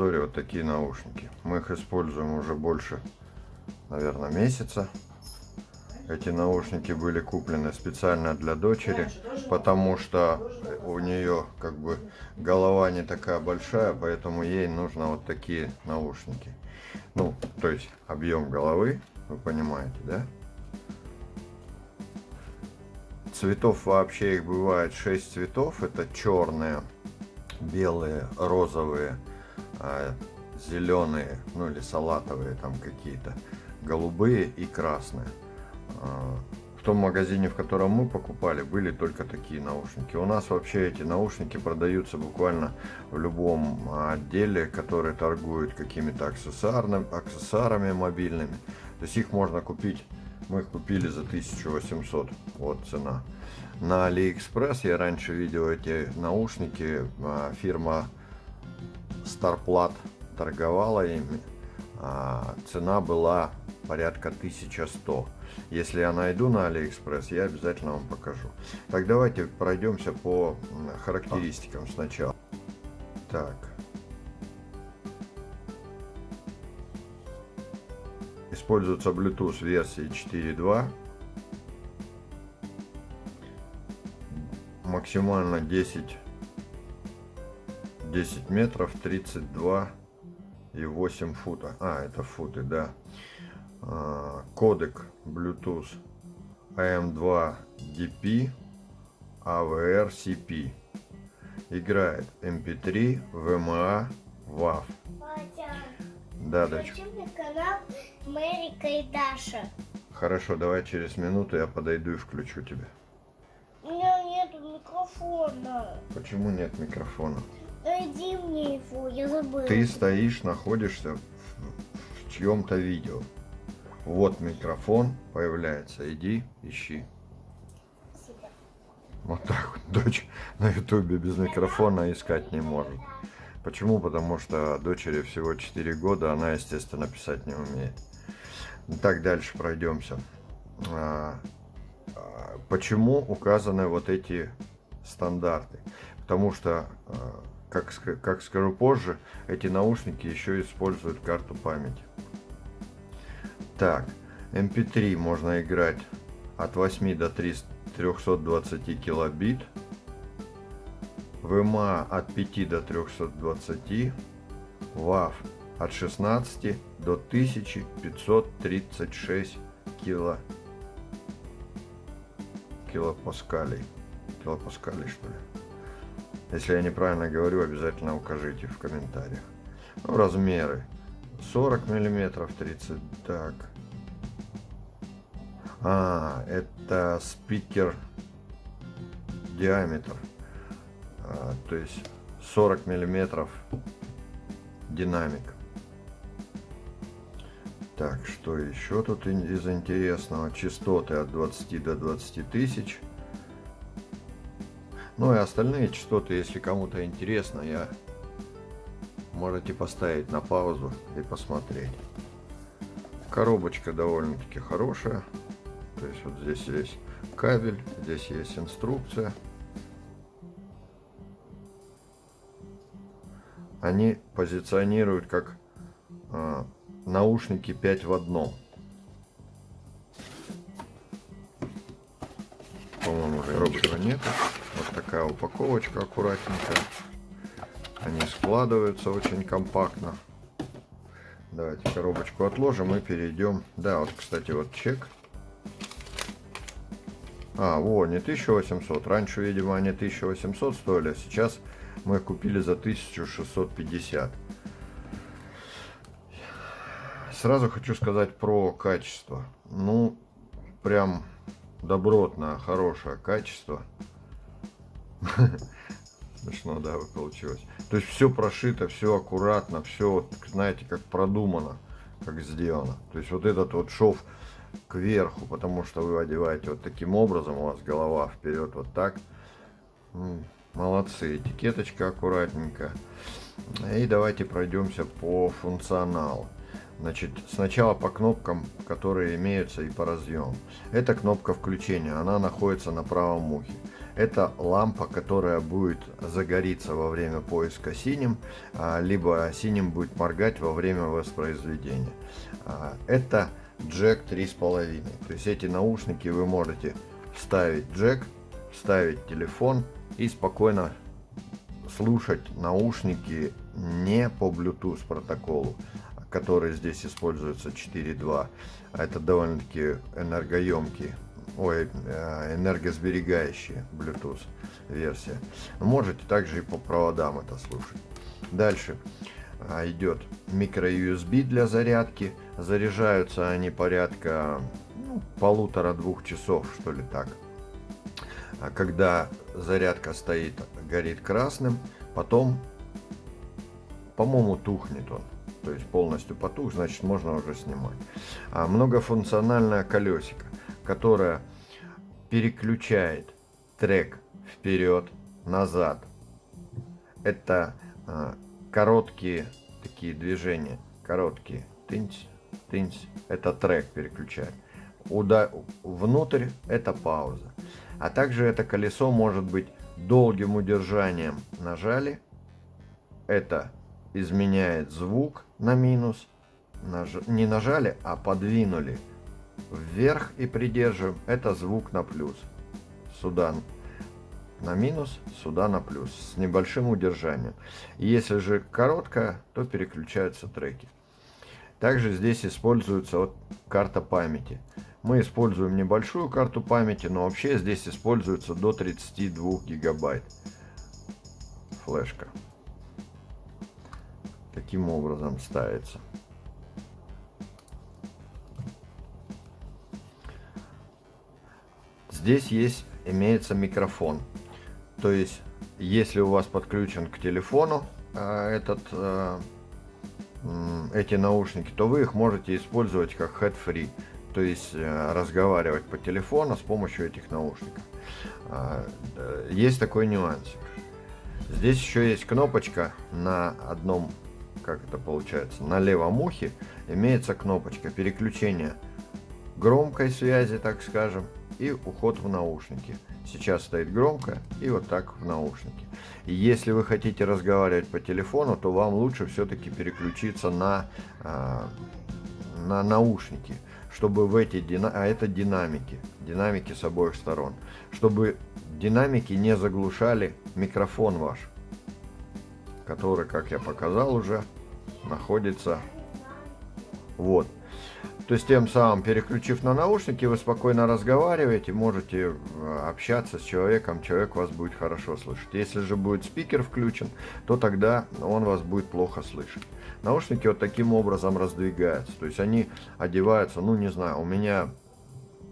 обзоре вот такие наушники. Мы их используем уже больше, наверное, месяца. Эти наушники были куплены специально для дочери, потому что у нее как бы голова не такая большая, поэтому ей нужно вот такие наушники. Ну, то есть объем головы, вы понимаете, да? Цветов вообще их бывает 6 цветов. Это черные, белые, розовые, зеленые, ну или салатовые там какие-то, голубые и красные. А, в том магазине, в котором мы покупали, были только такие наушники. У нас вообще эти наушники продаются буквально в любом отделе, который торгует какими-то аксессуарами мобильными. То есть их можно купить, мы их купили за 1800, вот цена. На Алиэкспресс я раньше видел эти наушники, а, фирма Starplat торговала ими, а, цена была порядка 1100. Если я найду на Алиэкспресс, я обязательно вам покажу. Так, давайте пройдемся по характеристикам сначала. Так. Используется Bluetooth версии 4.2. Максимально 10, 10 метров, 32 и 8 фута. А, это футы, да. А, кодек Bluetooth AM2DP AVR-CP. Играет MP3, VMA, WAV. Да, дочка. канал Мэрика и Даша. Хорошо, давай через минуту я подойду и включу тебя. У меня нет микрофона. Почему нет микрофона? Найди мне его, я забыла. Ты стоишь, находишься в, в чьем-то видео. Вот микрофон появляется. Иди, ищи. Вот так вот дочь на ютубе без микрофона искать не может. Почему? Потому что дочери всего 4 года, она, естественно, писать не умеет. Так, дальше пройдемся. А, а, почему указаны вот эти стандарты? Потому что, а, как, как скажу позже, эти наушники еще используют карту памяти. Так, MP3 эм можно играть от 8 до 320 килобит. VMA от 5 до 320. WAV от 16 до 1536 кило килопаскалей. Килопаскалей, что ли? Если я неправильно говорю, обязательно укажите в комментариях. Ну, размеры. 40 миллиметров, 30, так. А, это спикер диаметр. А, то есть 40 миллиметров динамик. Так, что еще тут из интересного? Частоты от 20 до 20 тысяч. Ну и остальные частоты, если кому-то интересно, я можете поставить на паузу и посмотреть. Коробочка довольно-таки хорошая. То есть вот здесь есть кабель, здесь есть инструкция. Они позиционируют как э, наушники 5 в одном. По-моему, коробочка нет. Такая упаковочка аккуратненькая. Они складываются очень компактно. Давайте коробочку отложим и перейдем. Да, вот, кстати, вот чек. А, во, не 1800. Раньше, видимо, они 1800 стоили, а сейчас мы их купили за 1650. Сразу хочу сказать про качество. Ну, прям добротное, хорошее качество. Смешно, да, получилось. То есть все прошито, все аккуратно, все, знаете, как продумано, как сделано. То есть вот этот вот шов кверху, потому что вы одеваете вот таким образом, у вас голова вперед вот так. Молодцы, этикеточка аккуратненько. И давайте пройдемся по функционалу. Значит, сначала по кнопкам, которые имеются и по разъемам. Это кнопка включения, она находится на правом ухе. Это лампа, которая будет загориться во время поиска синим, а, либо синим будет моргать во время воспроизведения. А, это джек 3,5. То есть эти наушники вы можете вставить джек, вставить телефон и спокойно слушать наушники не по Bluetooth протоколу, который здесь используется 4.2. Это довольно-таки энергоемкий, ой, э, энергосберегающий Bluetooth версия. Можете также и по проводам это слушать. Дальше а, идет микро USB для зарядки. Заряжаются они порядка ну, полутора-двух часов, что ли так. А когда зарядка стоит, горит красным, потом, по-моему, тухнет он. То есть полностью потух, значит можно уже снимать. А многофункциональное колесико, которое переключает трек вперед, назад. Это а, короткие такие движения, короткие. Тынсь, тынсь. Это трек переключает. Уда внутрь это пауза. А также это колесо может быть долгим удержанием нажали. Это изменяет звук на минус. Наж... Не нажали, а подвинули вверх и придерживаем. Это звук на плюс. Сюда на минус, сюда на плюс. С небольшим удержанием. Если же короткая, то переключаются треки. Также здесь используется вот карта памяти. Мы используем небольшую карту памяти, но вообще здесь используется до 32 гигабайт флешка. Таким образом ставится. Здесь есть, имеется микрофон. То есть, если у вас подключен к телефону э, этот, э, эти наушники, то вы их можете использовать как head-free то есть э, разговаривать по телефону с помощью этих наушников. Есть такой нюансик. Здесь еще есть кнопочка на одном, как это получается, на левом ухе имеется кнопочка переключения громкой связи, так скажем, и уход в наушники. Сейчас стоит громко и вот так в наушники. И если вы хотите разговаривать по телефону, то вам лучше все-таки переключиться на, а, на наушники чтобы в эти дина... а это динамики, динамики с обоих сторон, чтобы динамики не заглушали микрофон ваш, который, как я показал уже, находится вот. То есть тем самым, переключив на наушники, вы спокойно разговариваете, можете э, общаться с человеком, человек вас будет хорошо слышать. Если же будет спикер включен, то тогда он вас будет плохо слышать. Наушники вот таким образом раздвигаются, то есть они одеваются, ну не знаю, у меня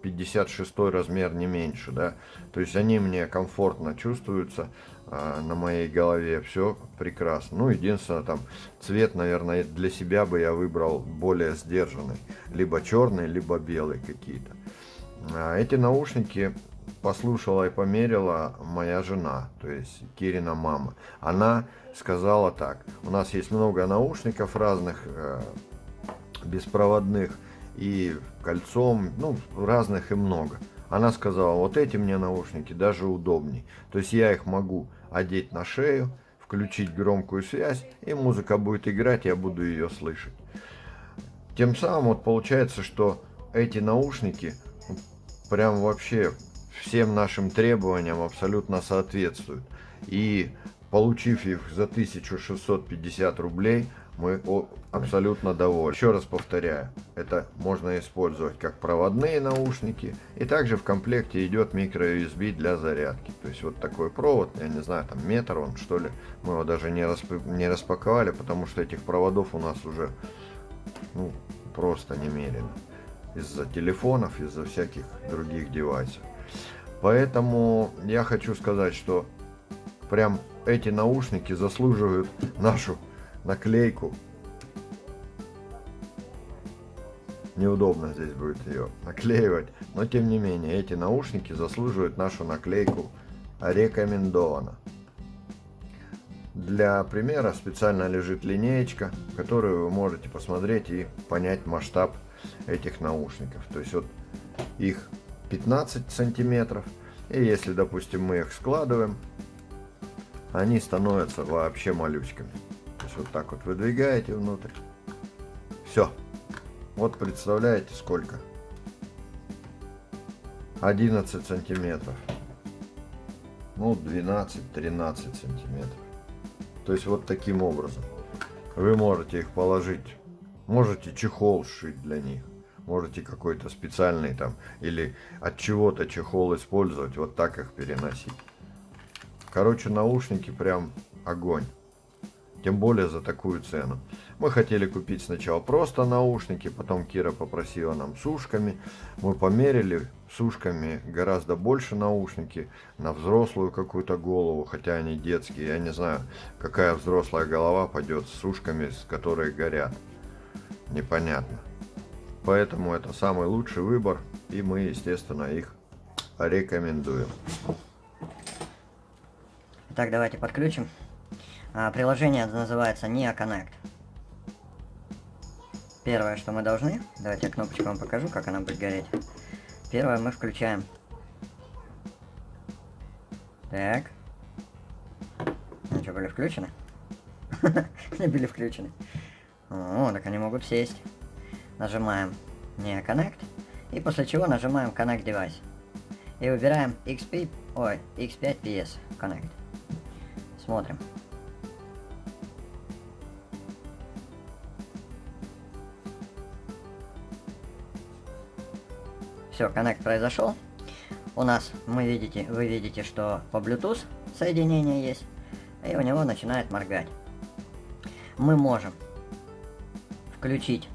56 размер не меньше, да, то есть они мне комфортно чувствуются, на моей голове, все прекрасно. Ну, единственное, там, цвет, наверное, для себя бы я выбрал более сдержанный. Либо черный, либо белый какие-то. А эти наушники послушала и померила моя жена, то есть Кирина мама. Она сказала так, у нас есть много наушников разных, э, беспроводных и кольцом, ну, разных и много. Она сказала, вот эти мне наушники даже удобней. То есть я их могу одеть на шею, включить громкую связь, и музыка будет играть, я буду ее слышать. Тем самым вот получается, что эти наушники прям вообще всем нашим требованиям абсолютно соответствуют. И получив их за 1650 рублей, мы абсолютно довольны. Еще раз повторяю, это можно использовать как проводные наушники, и также в комплекте идет микро USB для зарядки. То есть вот такой провод, я не знаю, там метр он что ли, мы его даже не, расп... не распаковали, потому что этих проводов у нас уже ну, просто немерено. Из-за телефонов, из-за всяких других девайсов. Поэтому я хочу сказать, что прям эти наушники заслуживают нашу наклейку. Неудобно здесь будет ее наклеивать, но тем не менее эти наушники заслуживают нашу наклейку рекомендовано. Для примера специально лежит линеечка, которую вы можете посмотреть и понять масштаб этих наушников. То есть вот их 15 сантиметров И если, допустим, мы их складываем, они становятся вообще малючками. Вот так вот выдвигаете внутрь. Все. Вот представляете сколько? 11 сантиметров. Ну, 12-13 сантиметров. То есть вот таким образом. Вы можете их положить. Можете чехол сшить для них. Можете какой-то специальный там или от чего-то чехол использовать. Вот так их переносить. Короче, наушники прям огонь. Тем более за такую цену. Мы хотели купить сначала просто наушники, потом Кира попросила нам с ушками. Мы померили с ушками гораздо больше наушники на взрослую какую-то голову, хотя они детские. Я не знаю, какая взрослая голова пойдет с ушками, с которые горят. Непонятно. Поэтому это самый лучший выбор, и мы, естественно, их рекомендуем. Итак, давайте подключим. А, приложение называется Nia Connect. Первое, что мы должны, давайте я кнопочку вам покажу, как она будет гореть. Первое мы включаем. Так. Они что, были включены? Они были включены. О, так они могут сесть. Нажимаем Nia Connect. И после чего нажимаем Connect Device. И выбираем XP, ой, X5 PS Connect. Смотрим. Все, коннект произошел. У нас, мы видите, вы видите, что по Bluetooth соединение есть. И у него начинает моргать. Мы можем включить.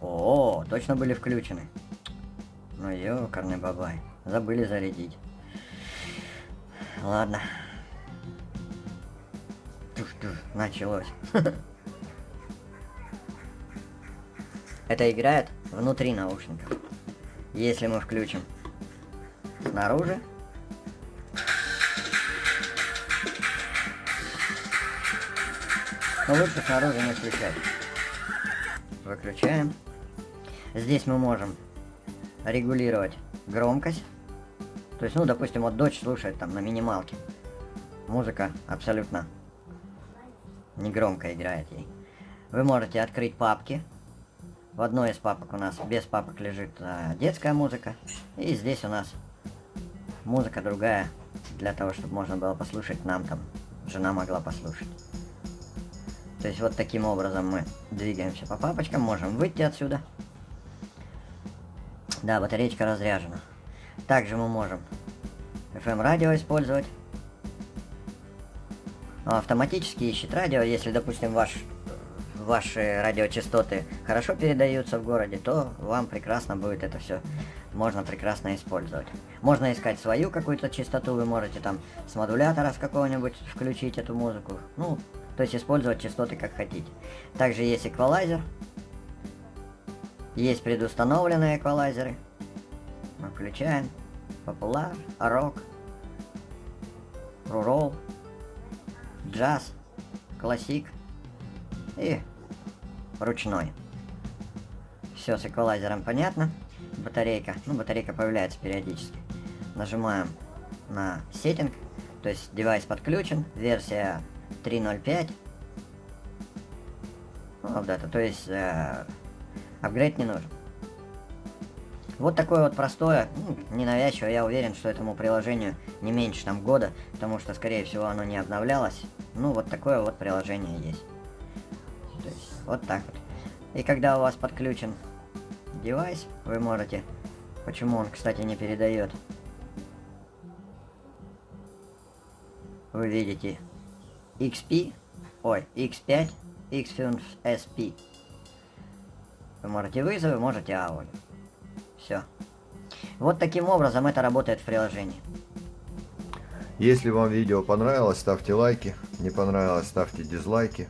О, точно были включены. Ну ёкарный бабай. Забыли зарядить. Ладно. Туш-туш, началось. Это играет внутри наушников. Если мы включим снаружи, но лучше снаружи не включать. Выключаем. Здесь мы можем регулировать громкость. То есть, ну, допустим, вот дочь слушает там на минималке. Музыка абсолютно негромко играет ей. Вы можете открыть папки в одной из папок у нас без папок лежит а, детская музыка. И здесь у нас музыка другая, для того, чтобы можно было послушать нам там. Жена могла послушать. То есть вот таким образом мы двигаемся по папочкам, можем выйти отсюда. Да, батареечка разряжена. Также мы можем FM радио использовать. Автоматически ищет радио, если, допустим, ваш ваши радиочастоты хорошо передаются в городе, то вам прекрасно будет это все, можно прекрасно использовать. Можно искать свою какую-то частоту, вы можете там с модулятора с какого-нибудь включить эту музыку, ну, то есть использовать частоты как хотите. Также есть эквалайзер, есть предустановленные эквалайзеры. Мы включаем популяр, рок, рурол, джаз, классик и ручной. Все с эквалайзером понятно. Батарейка. Ну, батарейка появляется периодически. Нажимаем на сеттинг. То есть девайс подключен. Версия 3.05. Ну, это. То есть э, апгрейд не нужен. Вот такое вот простое, ну, ненавязчивое, я уверен, что этому приложению не меньше там года, потому что, скорее всего, оно не обновлялось. Ну, вот такое вот приложение есть. То есть, вот так вот. И когда у вас подключен девайс, вы можете... Почему он, кстати, не передает? Вы видите XP, ой, X5, X5 SP. Вы можете вызовы, можете аудио. Все. Вот таким образом это работает в приложении. Если вам видео понравилось, ставьте лайки. Не понравилось, ставьте дизлайки.